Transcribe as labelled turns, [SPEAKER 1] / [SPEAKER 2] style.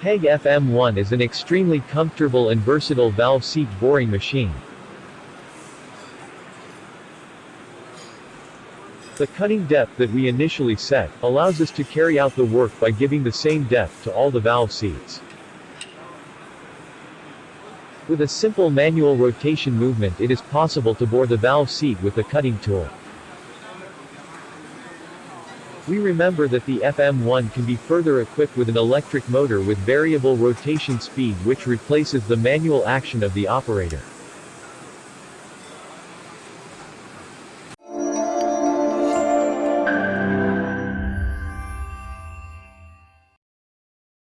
[SPEAKER 1] PEG FM1 is an extremely comfortable and versatile valve seat boring machine. The cutting depth that we initially set, allows us to carry out the work by giving the same depth to all the valve seats. With a simple manual rotation movement it is possible to bore the valve seat with the cutting tool. We remember that the FM1 can be further equipped with an electric motor with variable rotation speed which replaces the manual action of the operator.